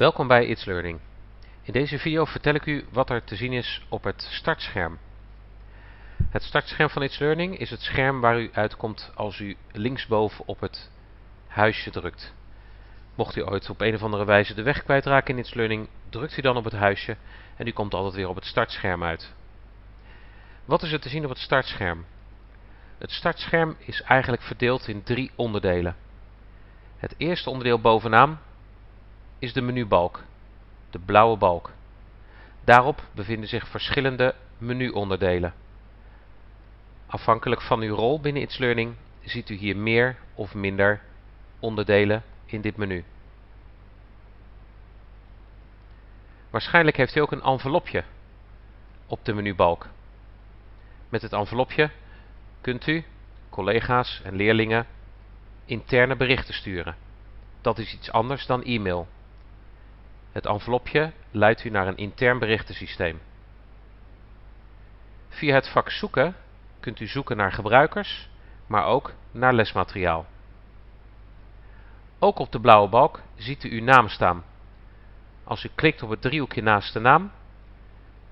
Welkom bij It's Learning. In deze video vertel ik u wat er te zien is op het startscherm. Het startscherm van It's Learning is het scherm waar u uitkomt als u linksboven op het huisje drukt. Mocht u ooit op een of andere wijze de weg kwijtraken in It's Learning, drukt u dan op het huisje en u komt altijd weer op het startscherm uit. Wat is er te zien op het startscherm? Het startscherm is eigenlijk verdeeld in drie onderdelen. Het eerste onderdeel bovenaan is de menubalk, de blauwe balk. Daarop bevinden zich verschillende menuonderdelen. Afhankelijk van uw rol binnen It's Learning ziet u hier meer of minder onderdelen in dit menu. Waarschijnlijk heeft u ook een envelopje op de menubalk. Met het envelopje kunt u, collega's en leerlingen, interne berichten sturen. Dat is iets anders dan e-mail. Het envelopje leidt u naar een intern berichtensysteem. Via het vak zoeken kunt u zoeken naar gebruikers, maar ook naar lesmateriaal. Ook op de blauwe balk ziet u uw naam staan. Als u klikt op het driehoekje naast de naam,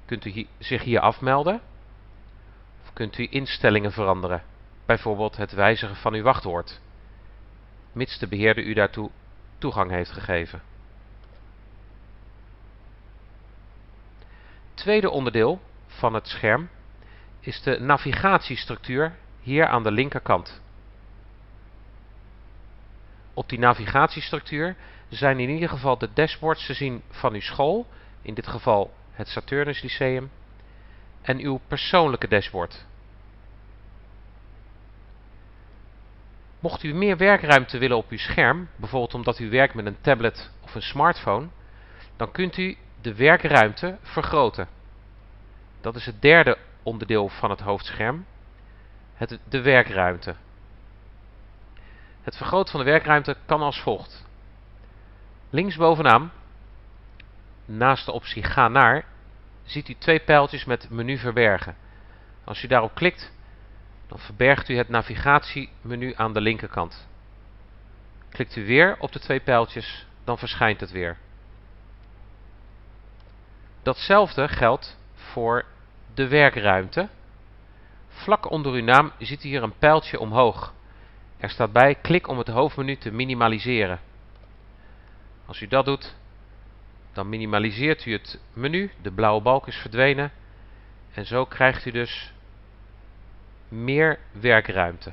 kunt u zich hier afmelden of kunt u instellingen veranderen, bijvoorbeeld het wijzigen van uw wachtwoord, mits de beheerder u daartoe toegang heeft gegeven. Tweede onderdeel van het scherm is de navigatiestructuur hier aan de linkerkant. Op die navigatiestructuur zijn in ieder geval de dashboards te zien van uw school, in dit geval het Saturnus Lyceum, en uw persoonlijke dashboard. Mocht u meer werkruimte willen op uw scherm, bijvoorbeeld omdat u werkt met een tablet of een smartphone, dan kunt u de werkruimte vergroten. Dat is het derde onderdeel van het hoofdscherm, het, de werkruimte. Het vergroten van de werkruimte kan als volgt. Linksbovenaan, naast de optie Ga naar, ziet u twee pijltjes met menu verbergen. Als u daarop klikt, dan verbergt u het navigatiemenu aan de linkerkant. Klikt u weer op de twee pijltjes, dan verschijnt het weer. Datzelfde geldt voor de werkruimte. Vlak onder uw naam ziet u hier een pijltje omhoog. Er staat bij klik om het hoofdmenu te minimaliseren. Als u dat doet, dan minimaliseert u het menu, de blauwe balk is verdwenen en zo krijgt u dus meer werkruimte.